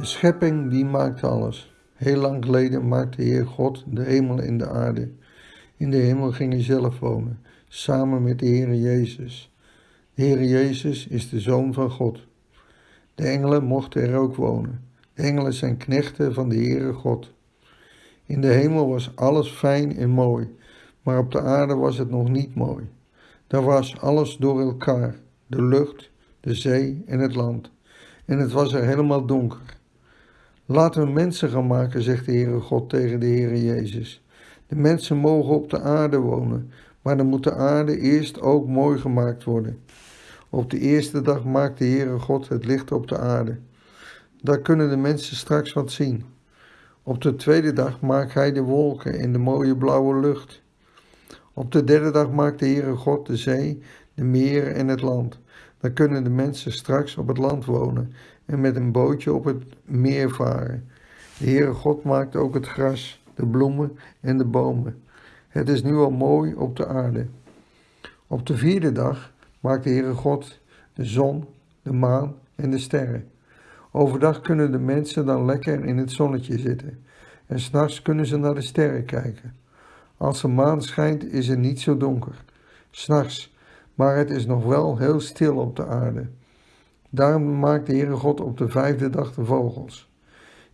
De schepping die maakt alles. Heel lang geleden maakte Heer God de hemel en de aarde. In de hemel ging hij zelf wonen, samen met de Heer Jezus. De Heer Jezus is de Zoon van God. De engelen mochten er ook wonen. De engelen zijn knechten van de Heere God. In de hemel was alles fijn en mooi, maar op de aarde was het nog niet mooi. Daar was alles door elkaar, de lucht, de zee en het land. En het was er helemaal donker. Laten we mensen gaan maken, zegt de Heere God tegen de Heere Jezus. De mensen mogen op de aarde wonen, maar dan moet de aarde eerst ook mooi gemaakt worden. Op de eerste dag maakt de Heere God het licht op de aarde. Daar kunnen de mensen straks wat zien. Op de tweede dag maakt hij de wolken en de mooie blauwe lucht. Op de derde dag maakt de Heere God de zee, de meren en het land. Dan kunnen de mensen straks op het land wonen en met een bootje op het meer varen. De Heere God maakt ook het gras, de bloemen en de bomen. Het is nu al mooi op de aarde. Op de vierde dag maakt de Heere God de zon, de maan en de sterren. Overdag kunnen de mensen dan lekker in het zonnetje zitten en s'nachts kunnen ze naar de sterren kijken. Als de maan schijnt is het niet zo donker, s'nachts, maar het is nog wel heel stil op de aarde. Daarom maakt de Heere God op de vijfde dag de vogels.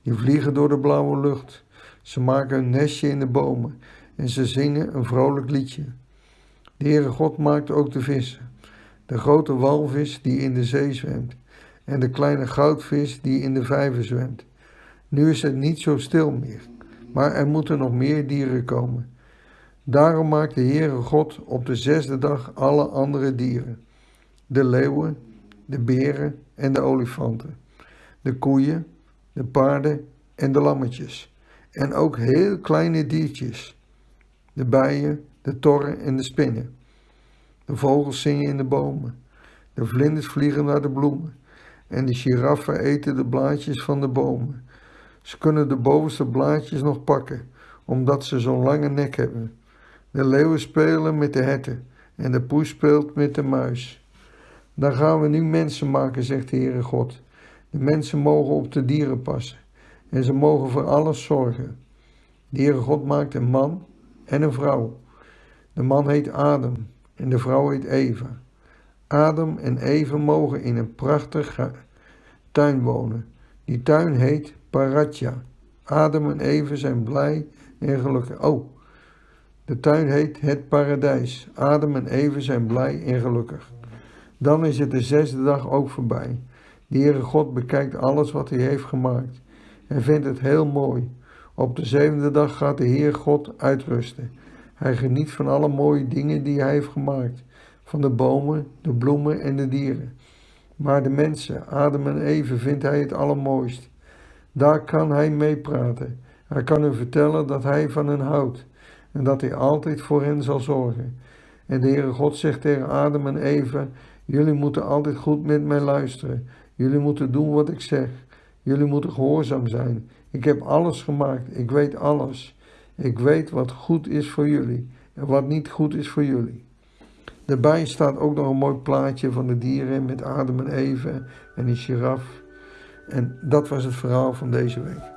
Die vliegen door de blauwe lucht. Ze maken een nestje in de bomen en ze zingen een vrolijk liedje. De Heere God maakt ook de vissen. De grote walvis die in de zee zwemt en de kleine goudvis die in de vijver zwemt. Nu is het niet zo stil meer, maar er moeten nog meer dieren komen. Daarom maakt de Heere God op de zesde dag alle andere dieren. De leeuwen, de beren en de olifanten, de koeien, de paarden en de lammetjes. En ook heel kleine diertjes, de bijen, de torren en de spinnen. De vogels zingen in de bomen, de vlinders vliegen naar de bloemen en de giraffen eten de blaadjes van de bomen. Ze kunnen de bovenste blaadjes nog pakken, omdat ze zo'n lange nek hebben. De leeuwen spelen met de herten en de poes speelt met de muis. Dan gaan we nu mensen maken, zegt de Heere God. De mensen mogen op de dieren passen en ze mogen voor alles zorgen. De Heere God maakt een man en een vrouw. De man heet Adam en de vrouw heet Eva. Adam en Eva mogen in een prachtige tuin wonen. Die tuin heet Paratja. Adam en Eva zijn blij en gelukkig. Oh, de tuin heet het paradijs. Adam en Eva zijn blij en gelukkig. Dan is het de zesde dag ook voorbij. De Heere God bekijkt alles wat hij heeft gemaakt en vindt het heel mooi. Op de zevende dag gaat de Heer God uitrusten. Hij geniet van alle mooie dingen die hij heeft gemaakt, van de bomen, de bloemen en de dieren. Maar de mensen, Adam en Eve, vindt hij het allermooist. Daar kan hij mee praten. Hij kan hun vertellen dat hij van hen houdt en dat hij altijd voor hen zal zorgen. En de Heere God zegt tegen Adam en Eva, jullie moeten altijd goed met mij luisteren. Jullie moeten doen wat ik zeg. Jullie moeten gehoorzaam zijn. Ik heb alles gemaakt. Ik weet alles. Ik weet wat goed is voor jullie en wat niet goed is voor jullie. Daarbij staat ook nog een mooi plaatje van de dieren met Adam en Eva en een giraf. En dat was het verhaal van deze week.